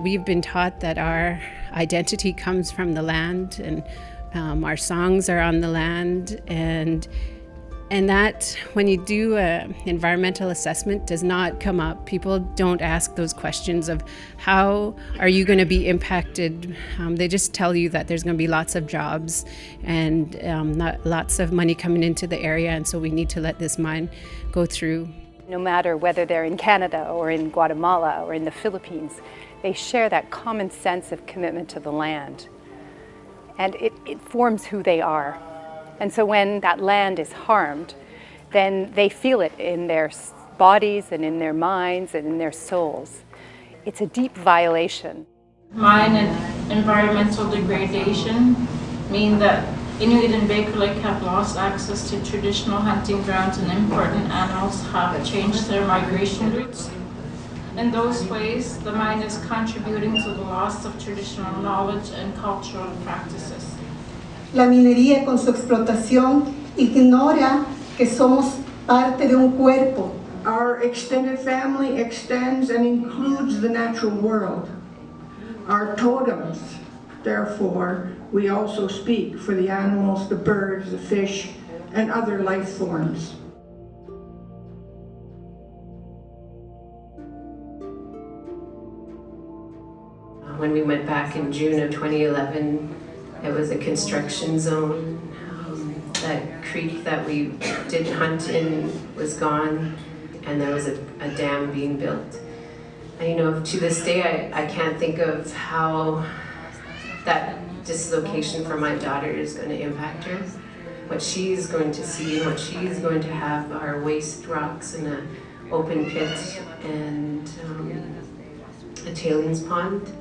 We've been taught that our identity comes from the land and um, our songs are on the land and and that when you do an environmental assessment does not come up. People don't ask those questions of how are you going to be impacted. Um, they just tell you that there's going to be lots of jobs and um, lots of money coming into the area and so we need to let this mine go through. No matter whether they're in Canada or in Guatemala or in the Philippines, they share that common sense of commitment to the land. And it, it forms who they are. And so when that land is harmed, then they feel it in their bodies and in their minds and in their souls. It's a deep violation. Mine and environmental degradation mean that Inuit and Baker Lake have lost access to traditional hunting grounds and important animals have changed their migration routes. In those ways, the mine is contributing to the loss of traditional knowledge and cultural practices. La minería con su explotación ignora que somos parte de un cuerpo. Our extended family extends and includes the natural world. Our totems, therefore, we also speak for the animals, the birds, the fish, and other life forms. When we went back in June of 2011, it was a construction zone. Um, that creek that we did hunt in was gone, and there was a, a dam being built. And you know, to this day, I, I can't think of how that dislocation for my daughter is going to impact her. What she's going to see and what she's going to have are waste rocks and an open pit and um, a tailings pond.